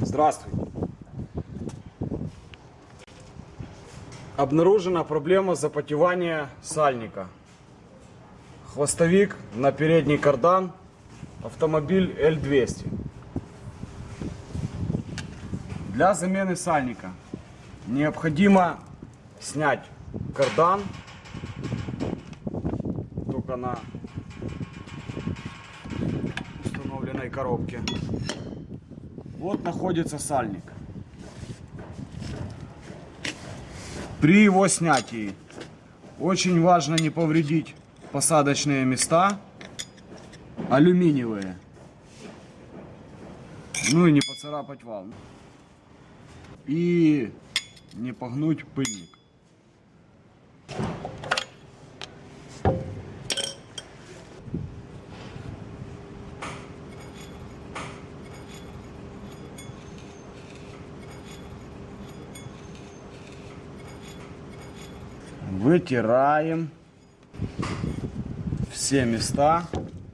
Здравствуйте. Обнаружена проблема запотевания сальника. Хвостовик на передний кардан, автомобиль L200. Для замены сальника необходимо снять кардан только на установленной коробке. Вот находится сальник. При его снятии очень важно не повредить посадочные места алюминиевые. Ну и не поцарапать вал. И не погнуть пыльник. Вытираем все места,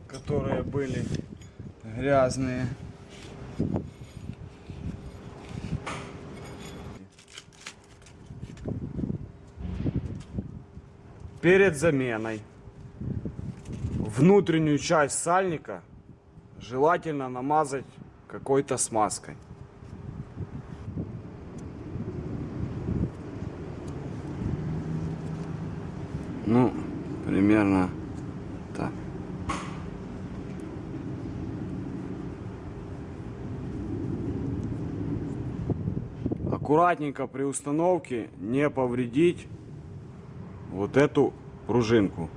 которые были грязные. Перед заменой внутреннюю часть сальника желательно намазать какой-то смазкой. Ну, примерно так. Аккуратненько при установке не повредить вот эту пружинку,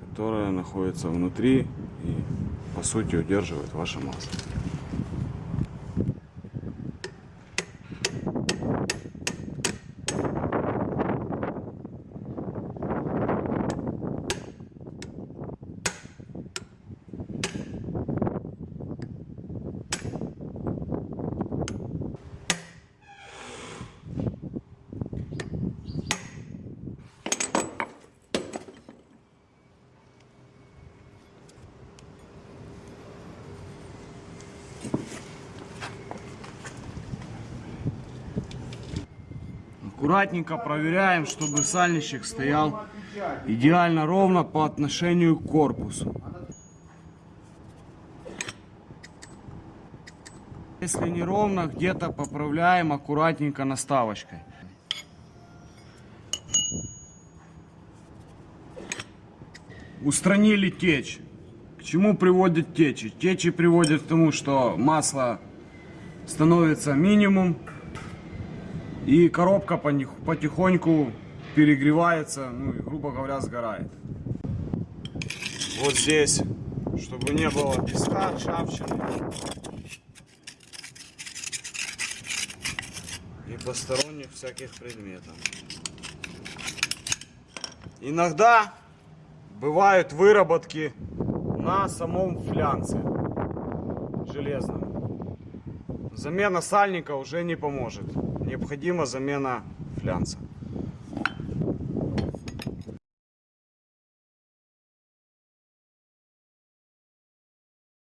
которая находится внутри и по сути удерживает ваше масло. Аккуратненько проверяем, чтобы сальничек стоял идеально ровно по отношению к корпусу. Если не ровно, где-то поправляем аккуратненько наставочкой. Устранили течь. К чему приводят течи? Течи приводят к тому, что масло становится минимум, и коробка потихоньку перегревается, ну грубо говоря, сгорает. Вот здесь, чтобы не было песка, ржавчины. И посторонних всяких предметов. Иногда бывают выработки на самом флянце железном. Замена сальника уже не поможет. Необходима замена флянца.